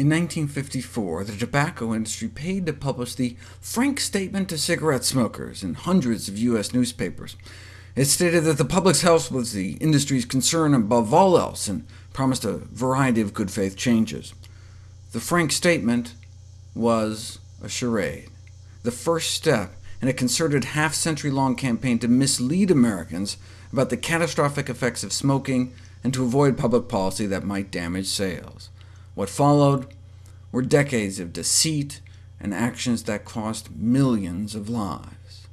In 1954, the tobacco industry paid to publish the frank statement to cigarette smokers in hundreds of U.S. newspapers. It stated that the public's health was the industry's concern above all else, and promised a variety of good faith changes. The frank statement was a charade, the first step in a concerted half-century-long campaign to mislead Americans about the catastrophic effects of smoking and to avoid public policy that might damage sales. What followed were decades of deceit and actions that cost millions of lives.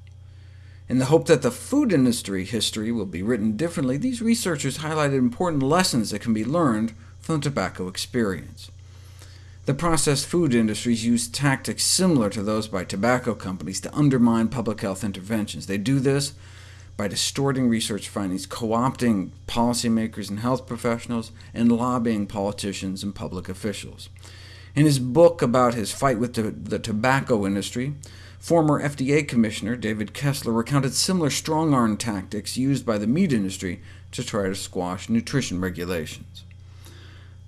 In the hope that the food industry history will be written differently, these researchers highlighted important lessons that can be learned from the tobacco experience. The processed food industries use tactics similar to those by tobacco companies to undermine public health interventions. They do this by distorting research findings, co-opting policymakers and health professionals, and lobbying politicians and public officials. In his book about his fight with the tobacco industry, former FDA Commissioner David Kessler recounted similar strong-arm tactics used by the meat industry to try to squash nutrition regulations.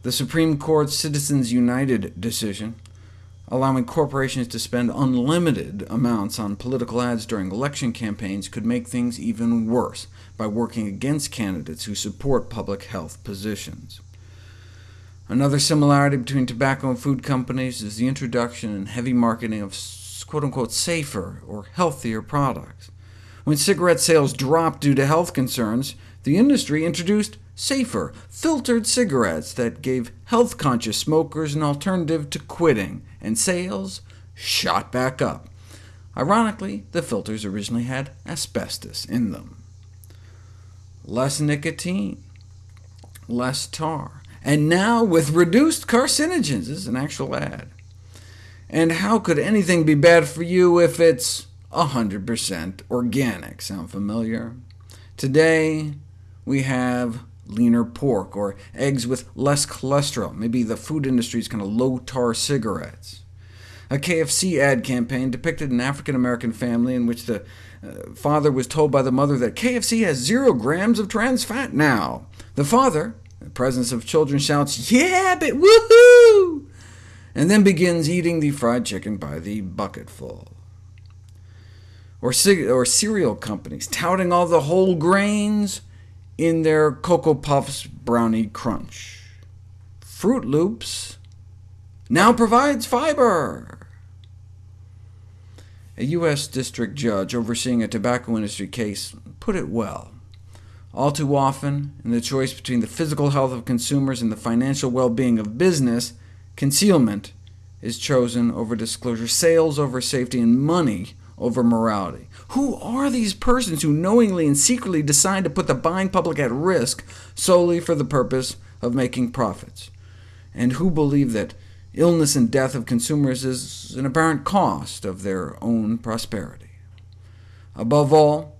The Supreme Court's Citizens United decision allowing corporations to spend unlimited amounts on political ads during election campaigns could make things even worse by working against candidates who support public health positions. Another similarity between tobacco and food companies is the introduction and heavy marketing of quote-unquote safer or healthier products. When cigarette sales dropped due to health concerns, the industry introduced safer, filtered cigarettes that gave health-conscious smokers an alternative to quitting, and sales shot back up. Ironically, the filters originally had asbestos in them. Less nicotine, less tar, and now with reduced carcinogens. This is an actual ad. And how could anything be bad for you if it's 100% organic? Sound familiar? Today, we have leaner pork, or eggs with less cholesterol, maybe the food industry's kind of low-tar cigarettes. A KFC ad campaign depicted an African-American family in which the uh, father was told by the mother that KFC has zero grams of trans fat now. The father, in the presence of children, shouts, yeah, but woohoo! and then begins eating the fried chicken by the bucketful. Or, or cereal companies touting all the whole grains, in their Cocoa Puffs Brownie Crunch. Froot Loops now provides fiber. A U.S. district judge overseeing a tobacco industry case put it well. All too often, in the choice between the physical health of consumers and the financial well-being of business, concealment is chosen over disclosure, sales over safety, and money over morality. Who are these persons who knowingly and secretly decide to put the buying public at risk solely for the purpose of making profits? And who believe that illness and death of consumers is an apparent cost of their own prosperity? Above all,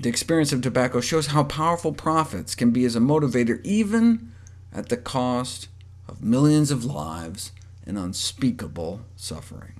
the experience of tobacco shows how powerful profits can be as a motivator, even at the cost of millions of lives and unspeakable suffering.